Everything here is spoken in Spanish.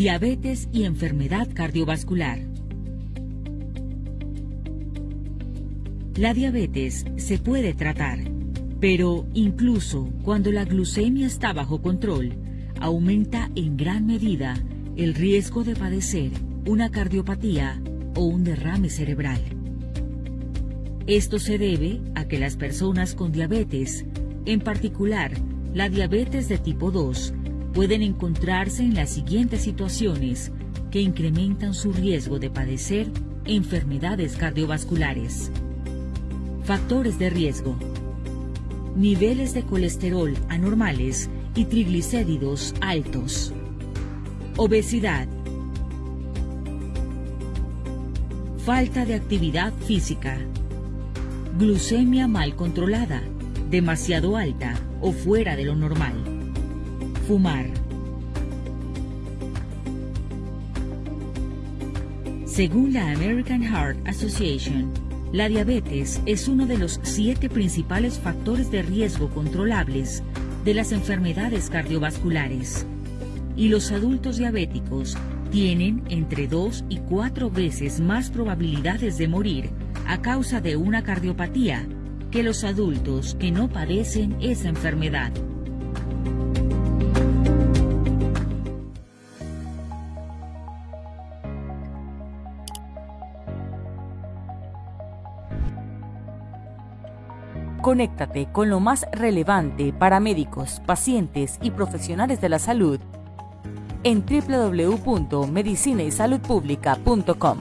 Diabetes y enfermedad cardiovascular. La diabetes se puede tratar, pero incluso cuando la glucemia está bajo control, aumenta en gran medida el riesgo de padecer una cardiopatía o un derrame cerebral. Esto se debe a que las personas con diabetes, en particular la diabetes de tipo 2, pueden encontrarse en las siguientes situaciones que incrementan su riesgo de padecer enfermedades cardiovasculares. Factores de riesgo. Niveles de colesterol anormales y triglicéridos altos. Obesidad. Falta de actividad física. Glucemia mal controlada, demasiado alta o fuera de lo normal. Fumar. Según la American Heart Association, la diabetes es uno de los siete principales factores de riesgo controlables de las enfermedades cardiovasculares. Y los adultos diabéticos tienen entre dos y cuatro veces más probabilidades de morir a causa de una cardiopatía que los adultos que no padecen esa enfermedad. Conéctate con lo más relevante para médicos, pacientes y profesionales de la salud en www.medicinaysaludpublica.com.